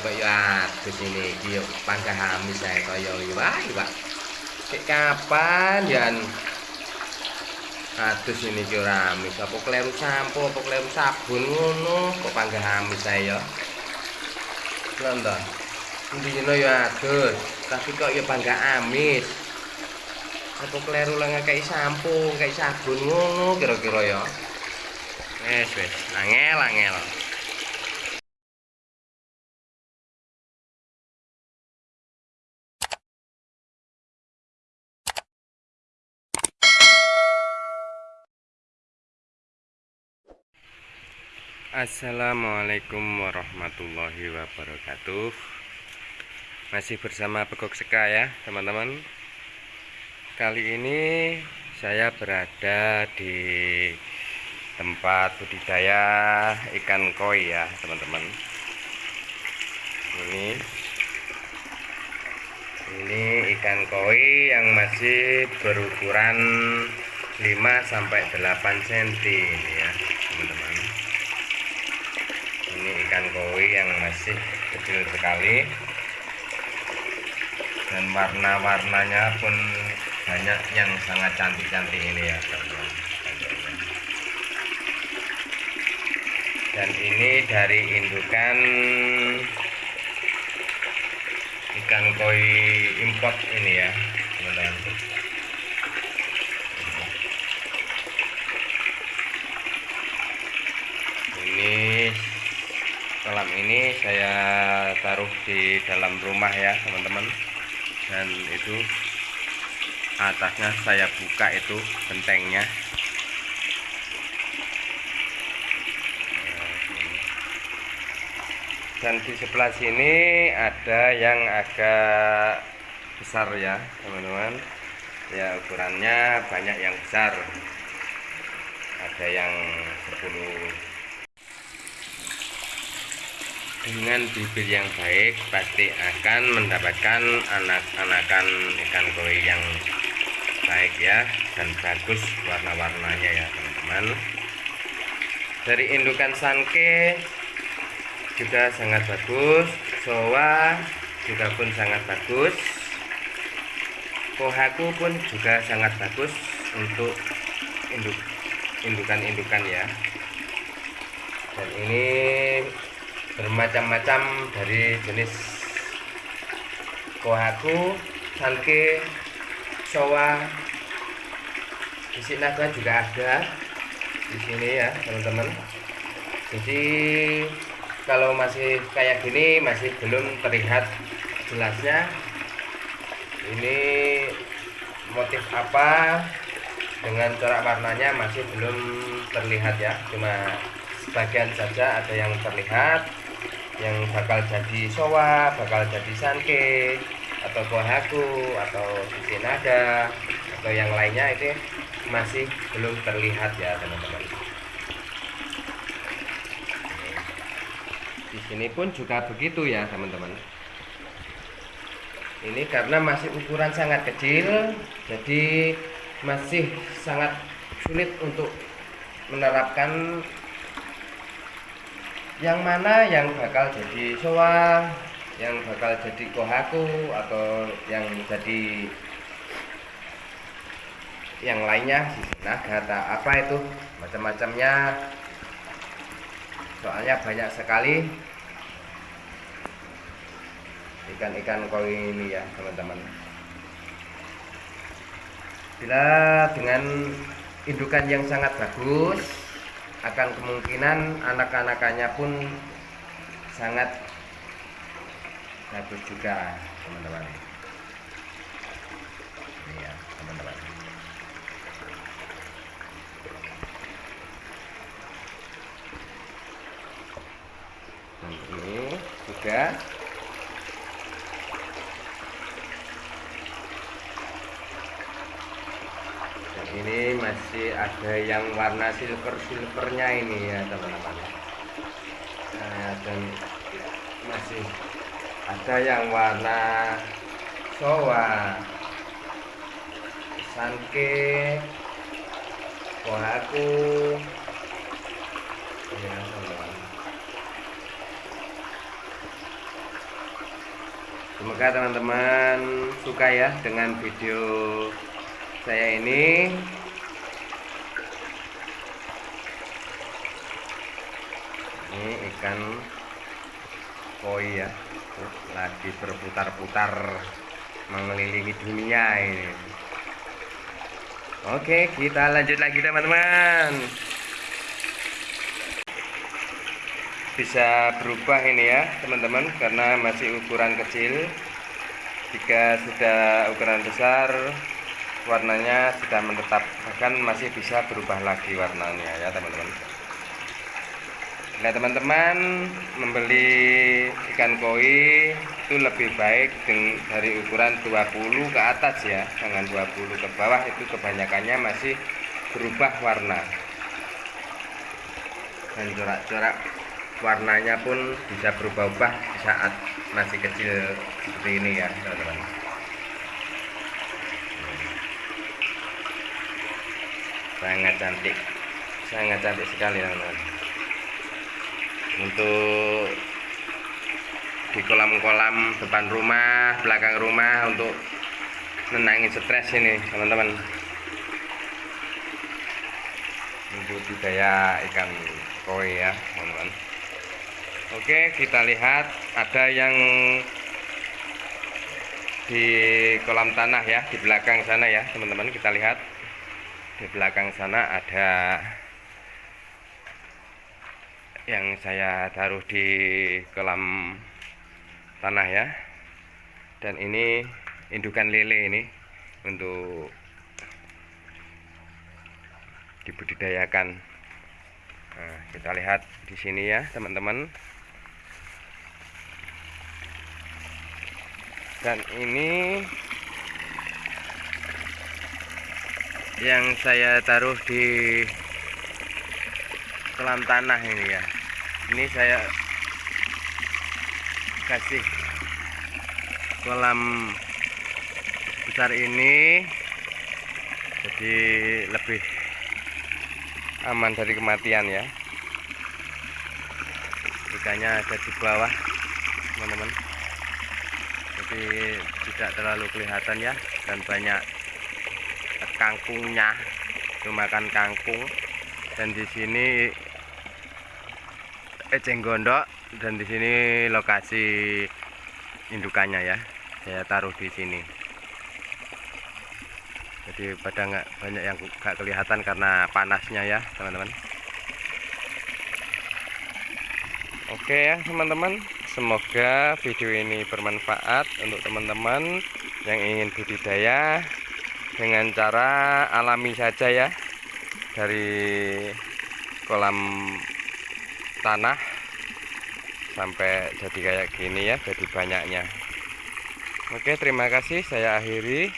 kok ya adus ini iki yo panggah amis ae kaya wah Pak. Cek kapan ya adus ini ki ora amis apa kleru sampo apa kleru sabun ngono kok panggah amis ae ya? Lho mendino ya adus? Tapi kok ya panggah amis? Apa kleru lah ngekei sampo ngekei sabun ngono kira-kira ya? Wes wes angel angel Assalamualaikum warahmatullahi wabarakatuh. Masih bersama Pekok Seka ya teman-teman. Kali ini saya berada di tempat budidaya ikan koi ya teman-teman. Ini Ini ikan koi yang masih berukuran 5 sampai 8 cm ini ya teman-teman ikan koi yang masih kecil sekali. Dan warna-warnanya pun banyak yang sangat cantik-cantik ini ya dan ini dari indukan ikan koi import ini ya teman-teman ini kolam ini saya taruh di dalam rumah ya teman-teman. Dan itu atasnya saya buka itu gentengnya. Dan di sebelah sini ada yang agak besar ya teman-teman. Ya ukurannya banyak yang besar. Ada yang 10 dengan bibit yang baik pasti akan mendapatkan anak-anakan ikan koi yang baik ya dan bagus warna-warnanya ya teman-teman. Dari indukan sanke juga sangat bagus soa juga pun sangat bagus kohaku pun juga sangat bagus untuk induk indukan-indukan ya. Dan ini bermacam-macam dari jenis kohaku, sanke, soa, isi naga juga ada di sini ya teman-teman. Jadi kalau masih kayak gini masih belum terlihat jelasnya. Ini motif apa? Dengan corak warnanya masih belum terlihat ya. Cuma sebagian saja ada yang terlihat yang bakal jadi soa, bakal jadi sanke, atau kohaku, atau sisi nada, atau yang lainnya itu masih belum terlihat ya teman-teman. Di sini pun juga begitu ya teman-teman. Ini karena masih ukuran sangat kecil, jadi masih sangat sulit untuk menerapkan yang mana yang bakal jadi soa yang bakal jadi kohaku atau yang jadi yang lainnya kata apa itu macam-macamnya. Soalnya banyak sekali ikan-ikan koi ini ya teman-teman. Bila dengan indukan yang sangat bagus akan kemungkinan anak-anakannya pun sangat bagus juga teman-teman. Ya teman-teman. Ini juga ini masih ada yang warna silver silvernya ini ya teman-teman. Nah, dan masih ada yang warna soa sanke kohaku ya teman-teman. Semoga teman-teman suka ya dengan video saya ini ini ikan koi ya. Lagi berputar-putar mengelilingi dunia ini. Oke kita lanjut lagi teman-teman. Bisa berubah ini ya teman-teman karena masih ukuran kecil. Jika sudah ukuran besar warnanya sudah menetap. Bahkan masih bisa berubah lagi warnanya ya teman-teman nah teman-teman membeli ikan koi itu lebih baik dari ukuran 20 ke atas ya. Jangan 20 ke bawah itu kebanyakannya masih berubah warna. Dan corak-corak warnanya pun bisa berubah-ubah saat masih kecil seperti ini ya teman-teman. Sangat cantik. Sangat cantik sekali teman-teman untuk di kolam-kolam depan rumah belakang rumah untuk menangin stres ini teman-teman. Untuk budidaya ikan koi ya teman-teman. Oke kita lihat ada yang di kolam tanah ya di belakang sana ya teman-teman. Kita lihat di belakang sana ada yang saya taruh di kolam tanah ya. Dan ini indukan lele ini untuk dibudidayakan. Nah, kita lihat di sini ya teman-teman. Dan ini yang saya taruh di kolam tanah ini ya ini saya kasih kolam besar ini jadi lebih aman dari kematian ya. Ikannya ada di bawah teman-teman. Jadi tidak terlalu kelihatan ya dan banyak kangkungnya itu makan kangkung. Dan di sini eceng gondok dan di sini lokasi indukannya ya. Saya taruh di sini. Jadi pada nggak banyak yang nggak kelihatan karena panasnya ya teman-teman. Oke ya teman-teman. Semoga video ini bermanfaat untuk teman-teman yang ingin budidaya dengan cara alami saja ya dari kolam tanah sampai jadi kayak gini ya jadi banyaknya. Oke terima kasih. Saya akhiri.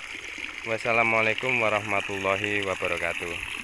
Wassalamualaikum warahmatullahi wabarakatuh